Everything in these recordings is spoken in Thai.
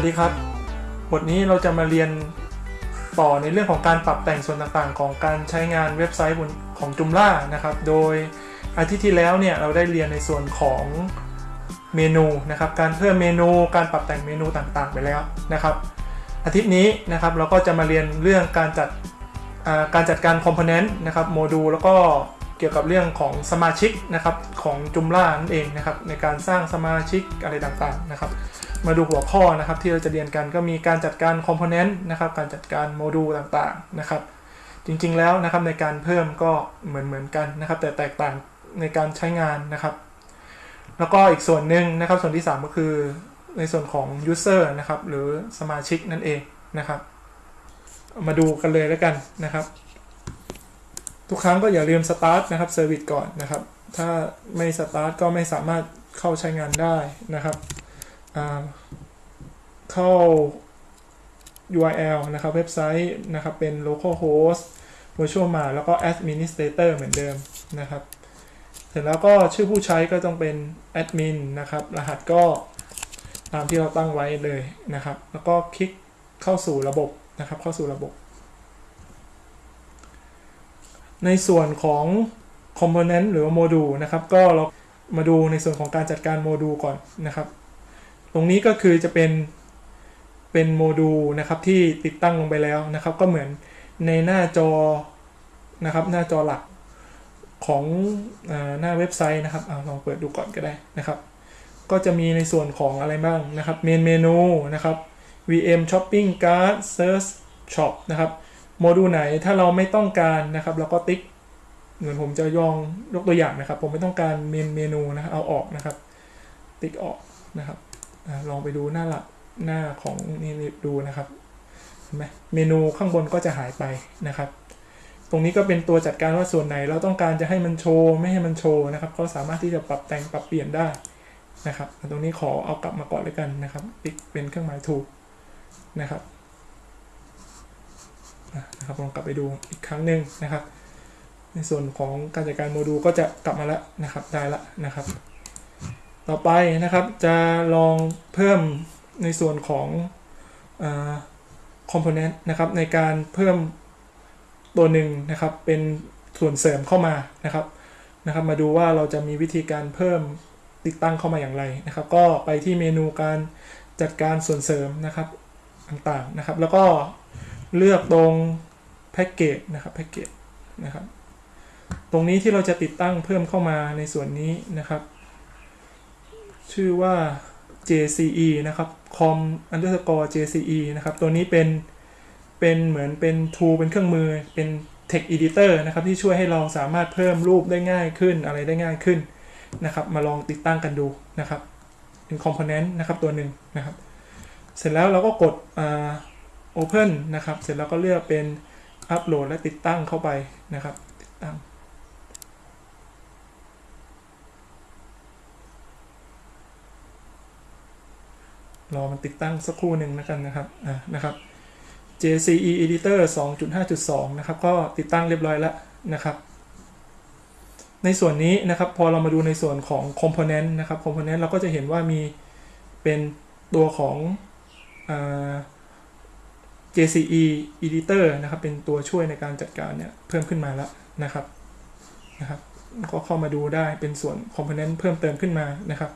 วัสดีครับ บทนี้เราจะมาเรียนต่อในเรื่องของการปรับแต่งส่วนต่างๆ ของการใช้งานเว็บไซต์ของจุมล่านะครับ โดยอาทิตย์ที่แล้วเนี่ยเราได้เรียนในส่วนของเมนูนะครับ การเพิ่มเมนู การปรับแต่งเมนูต่างๆ ไปแล้วนะครับ อาทิตย์นี้นะครับเราก็จะมาเรียนเรื่องการจัดการจัดการคอมโพเนนต์นะครับโมดูลแล้วก็ เกี่ยวกับเรื่องของสมาชิกนะครับของจุมล่านั่นเองนะครับในการสร้างสมาชิกอะไรต่างๆนะครับ มาดูหัวข้อนะครับที่เราจะเรียนกันก็มีการจัดการคอมโพเนนต์นะครับการจัดการโมดูลต่างๆนะครับ จริงๆแล้วนะครับในการเพิ่มก็เหมือนเหมือนกันนะครับ แต่แตกต่างในการใช้งานนะครับ แล้วก็อีกส่วนหนึ่งนะครับ ส่วนที่ 3 ก็คือในส่วนของ user นะครับหรือสมาชิกนั่นเองนะครับ มาดูกันเลยแล้วกันนะครับ ทุกครั้งก็อย่าลืม start นะครับ service ก่อนนะครับ ถ้าไม่ start ก็ไม่สามารถเข้าใช้งานได้นะครับเข้า URL นะครับเว็บไซต์นะครับเป็น localhost virtual มาแล้วก็ administrator เหมือนเดิมนะครับ เสร็จแล้วก็ชื่อผู้ใช้ก็ต้องเป็น admin นะครับ รหัสก็ตามที่เราตั้งไว้เลยนะครับ แล้วก็คลิกเข้าสู่ระบบนะครับ เข้าสู่ระบบ ในส่วนของ component หรือโมดูลนะครับ ก็เรามาดูในส่วนของการจัดการโมดูลก่อนนะครับ ตรงนี้ก็คือจะเป็นเป็นโมดูลนะครับที่ติดตั้งลงไปแล้วนะครับ ก็เหมือนในหน้าจอนะครับ หน้าจอหลักของอหน้าเว็บไซต์นะครับอลองเปิดดูก่อนก็ได้นะครับ ก็จะมีในส่วนของอะไรบ้างนะครับเมนเมนูนะครับ VM Shopping Cart Search Shop นะครับ โมดูลไหนถ้าเราไม่ต้องการนะครับเราก็ติ๊กเหมือนผมจะยองยกตัวอย่างนะครับ ผมไม่ต้องการเมนเมนูนะเอาออกนะครับ ติ๊กออกนะครับลองไปดูหน้าหลักหน้าของนี่ดูนะครับเห็นไหมเมนูข้างบนก็จะหายไปนะครับ ตรงนี้ก็เป็นตัวจัดการว่าส่วนไหน เราต้องการจะให้มันโชว์ไม่ให้มันโชว์นะครับ ก็สามารถที่จะปรับแต่งปรับเปลี่ยนได้นะครับ ตรงนี้ขอเอากลับมาก่อนเลยกันนะครับ ติ๊กเป็นเครื่องหมายถูกนะครับ นะครับลองกลับไปดูอีกครั้งหนึ่งนะครับ ในส่วนของการจัดการโมดูลก็จะกลับมาแล้วนะครับได้ละนะครับ ต่อไปนะครับจะลองเพิ่มในส่วนของคอมโพเนนต์นะครับในการเพิ่มตัวหนึ่งนะครับเป็นส่วนเสริมเข้ามานะครับนะครับ มาดูว่าเราจะมีวิธีการเพิ่มติดตั้งเข้ามาอย่างไรนะครับ ก็ไปที่เมนูการจัดการส่วนเสริมนะครับต่างๆนะครับ แล้วก็ เลือกตรงแพ็กเกจนะครับแพ็กเกจนะครับ ตรงนี้ที่เราจะติดตั้งเพิ่มเข้ามาในส่วนนี้นะครับ ชื่อว่า JCE นะครับ com underscore JCE นะครับ ตัวนี้เป็น เป็นเหมือนเป็น tool เป็นเครื่องมือ เป็น text editor นะครับ ที่ช่วยให้เราสามารถเพิ่มรูปได้ง่ายขึ้น อะไรได้ง่ายขึ้นนะครับ มาลองติดตั้งกันดูนะครับ เป็น component นะครับตัวหนึ่งนะครับ เสร็จแล้วเราก็กด open นะครับ เสร็จแล้วก็เลือกเป็น upload และติดตั้งเข้าไปนะครับ ติดตั้ง รอมันติดตั้งสักครู่หนึ่งนะกันนะครับ อ่า นะครับ JCE Editor 2.5.2 นะครับ ก็ติดตั้งเรียบร้อยแล้วนะครับ ในส่วนนี้นะครับ พอเรามาดูในส่วนของ Component นะครับ Component เราก็จะเห็นว่ามีเป็นตัวของอ่า JCE Editor นะครับเป็นตัวช่วยในการจัดการเนี่ยเพิ่มขึ้นมาแล้วนะครับนะครับก็เข้ามาดูได้เป็นส่วน Component เพิ่มเติมขึ้นมานะครับ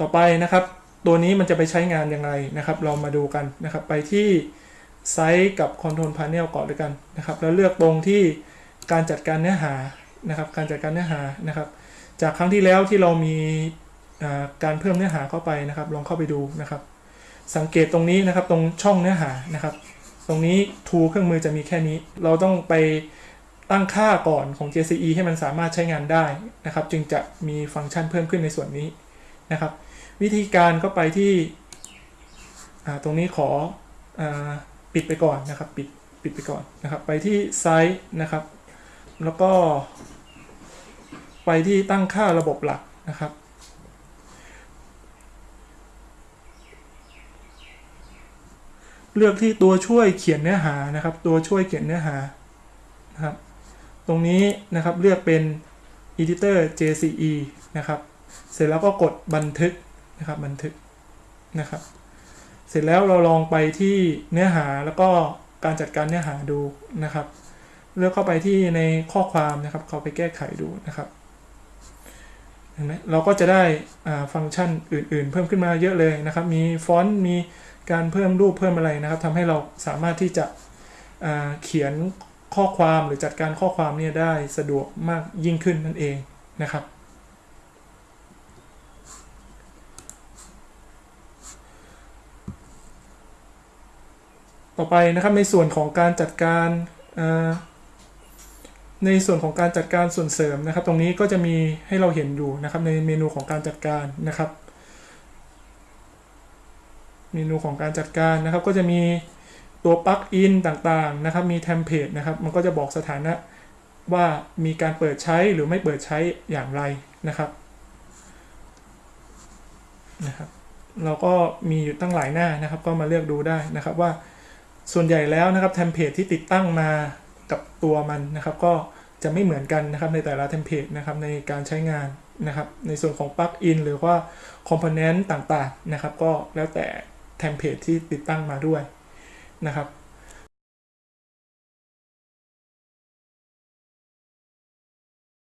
ต่อไปนะครับ ตัวนี้มันจะไปใช้งานอย่างไรนะครับ เรามาดูกันนะครับ ไปที่ไซต์กับ Control Panel ก่อนด้วยกันนะครับ แล้วเลือกตรงที่การจัดการเนื้อหานะครับ การจัดการเนื้อหานะครับ จากครั้งที่แล้วที่เรามีการเพิ่มเนื้อหาเข้าไปนะครับ ลองเข้าไปดูนะครับ สังเกตตรงนี้นะครับตรงช่องเนื้อหานะครับ ตรงนี้ทูเครื่องมือจะมีแค่นี้ เราต้องไปตั้งค่าก่อนของ JCE ให้มันสามารถใช้งานได้นะครับ จึงจะมีฟังก์ชันเพิ่มขึ้นในส่วนนี้นะครับ วิธีการก็ไปที่ตรงนี้ขออปิดไปก่อนนะครับปิดปิดไปก่อนนะครับ ไปที่ไซต์นะครับ แล้วก็ ไปที่ตั้งค่าระบบหลักนะครับ เลือกที่ตัวช่วยเขียนเนื้อหานะครับ ตัวช่วยเขียนเนื้อหานะครับ ตรงนี้นะครับเลือกเป็น editor JCE นะครับ เสร็จแล้วก็กดบันทึกนะครับบันทึกนะครับ เสร็จแล้วเราลองไปที่เนื้อหาแล้วก็การจัดการเนื้อหาดูนะครับ เลือกเข้าไปที่ในข้อความนะครับ เข้าไปแก้ไขดูนะครับเห็นไหมเราก็จะได้ฟังก์ชันอื่น ๆ เพิ่มขึ้นมาเยอะเลยนะครับ มีฟอนต์มี การเพิ่มรูปเพิ่มอะไรนะครับทำให้เราสามารถที่จะเขียนข้อความหรือจัดการข้อความเนี่ยได้สะดวกมากยิ่งขึ้นนั่นเองนะครับ ต่อไปนะครับในส่วนของการจัดการในส่วนของการจัดการส่วนเสริมนะครับ ตรงนี้ก็จะมีให้เราเห็นอยู่นะครับในเมนูของการจัดการนะครับ เมนูของการจัดการนะครับ ก็จะมีตัว plugin ต่างๆนะครับ มี template นะครับ มันก็จะบอกสถานะว่ามีการเปิดใช้หรือไม่เปิดใช้อย่างไรนะครับนะครับเราก็มีอยู่ตั้งหลายหน้านะครับ ก็มาเลือกดูได้นะครับว่าส่วนใหญ่แล้วนะครับ template ที่ติดตั้งมากับตัวมันนะครับ ก็จะไม่เหมือนกันนะครับในแต่ละ template นะครับในการใช้งานนะครับ ในส่วนของปลั๊กอินหรือว่าคอมโพเนนต์ต่างๆนะครับ ก็แล้วแต่ เทมเพลตที่ติดตั้งมาด้วยนะครับ